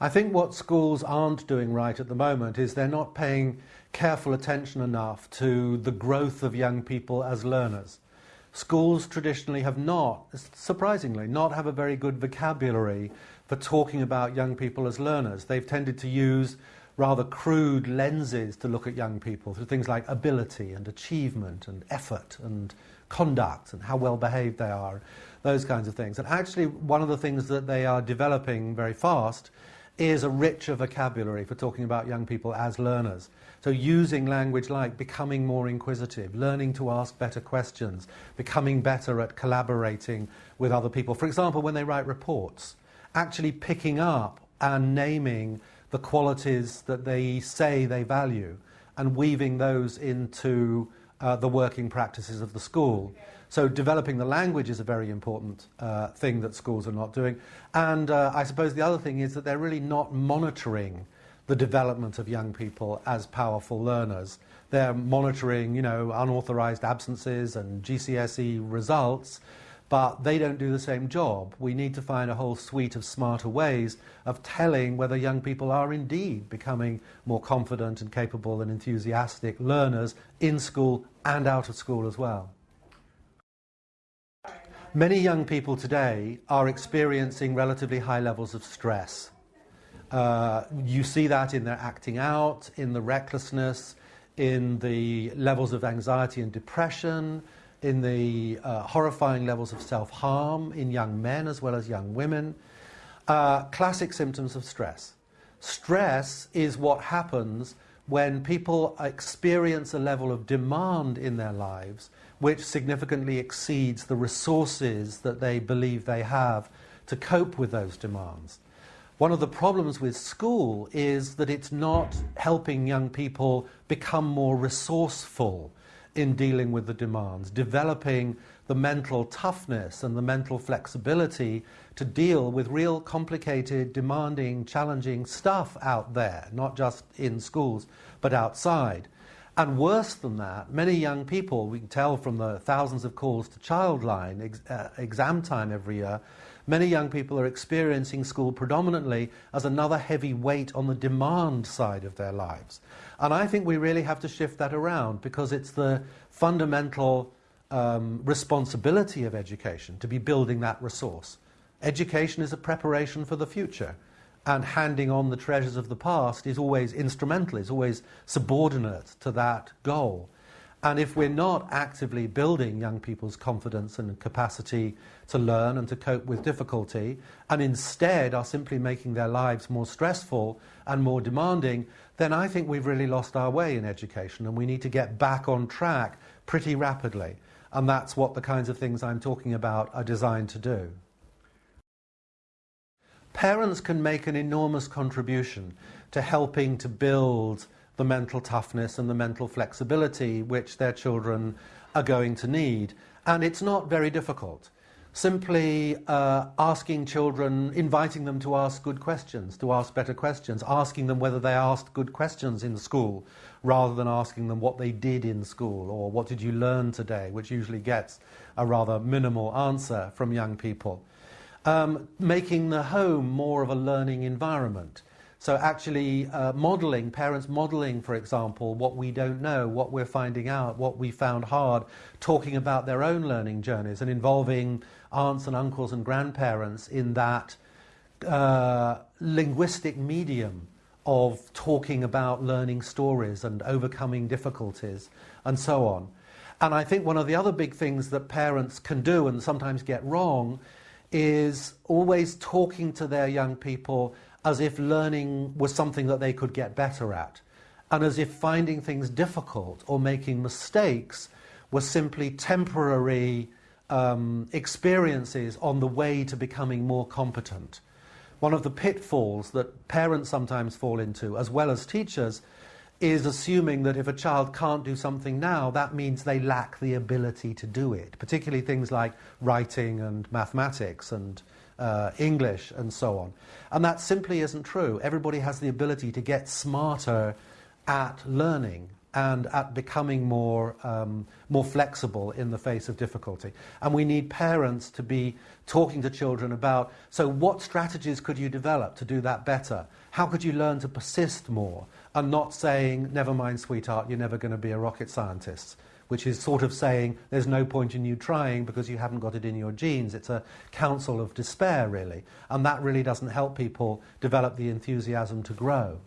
I think what schools aren't doing right at the moment is they're not paying careful attention enough to the growth of young people as learners. Schools traditionally have not, surprisingly, not have a very good vocabulary for talking about young people as learners. They've tended to use rather crude lenses to look at young people through things like ability and achievement and effort and conduct and how well behaved they are, those kinds of things. And actually, one of the things that they are developing very fast is a richer vocabulary for talking about young people as learners. So using language like becoming more inquisitive, learning to ask better questions, becoming better at collaborating with other people. For example, when they write reports, actually picking up and naming the qualities that they say they value and weaving those into uh, the working practices of the school. So developing the language is a very important uh, thing that schools are not doing. And uh, I suppose the other thing is that they're really not monitoring the development of young people as powerful learners. They're monitoring, you know, unauthorized absences and GCSE results, but they don't do the same job. We need to find a whole suite of smarter ways of telling whether young people are indeed becoming more confident and capable and enthusiastic learners in school and out of school as well. Many young people today are experiencing relatively high levels of stress. Uh, you see that in their acting out, in the recklessness, in the levels of anxiety and depression, in the uh, horrifying levels of self-harm in young men as well as young women. Uh, classic symptoms of stress. Stress is what happens when people experience a level of demand in their lives which significantly exceeds the resources that they believe they have to cope with those demands. One of the problems with school is that it's not helping young people become more resourceful in dealing with the demands, developing the mental toughness and the mental flexibility to deal with real complicated, demanding, challenging stuff out there, not just in schools, but outside. And worse than that, many young people, we can tell from the thousands of calls to Childline ex uh, exam time every year, many young people are experiencing school predominantly as another heavy weight on the demand side of their lives. And I think we really have to shift that around because it's the fundamental um, responsibility of education to be building that resource. Education is a preparation for the future and handing on the treasures of the past is always instrumental, is always subordinate to that goal. And if we're not actively building young people's confidence and capacity to learn and to cope with difficulty, and instead are simply making their lives more stressful and more demanding, then I think we've really lost our way in education and we need to get back on track pretty rapidly. And that's what the kinds of things I'm talking about are designed to do. Parents can make an enormous contribution to helping to build the mental toughness and the mental flexibility which their children are going to need. And it's not very difficult. Simply uh, asking children, inviting them to ask good questions, to ask better questions, asking them whether they asked good questions in school, rather than asking them what they did in school or what did you learn today, which usually gets a rather minimal answer from young people um, making the home more of a learning environment. So actually uh, modelling, parents modelling, for example, what we don't know, what we're finding out, what we found hard, talking about their own learning journeys and involving aunts and uncles and grandparents in that uh, linguistic medium of talking about learning stories and overcoming difficulties and so on. And I think one of the other big things that parents can do and sometimes get wrong is always talking to their young people as if learning was something that they could get better at, and as if finding things difficult or making mistakes were simply temporary um, experiences on the way to becoming more competent. One of the pitfalls that parents sometimes fall into, as well as teachers, is assuming that if a child can't do something now, that means they lack the ability to do it, particularly things like writing and mathematics and uh, English and so on. And that simply isn't true. Everybody has the ability to get smarter at learning and at becoming more, um, more flexible in the face of difficulty. And we need parents to be talking to children about so, what strategies could you develop to do that better? How could you learn to persist more? And not saying, never mind, sweetheart, you're never going to be a rocket scientist which is sort of saying there's no point in you trying because you haven't got it in your genes. It's a counsel of despair, really. And that really doesn't help people develop the enthusiasm to grow.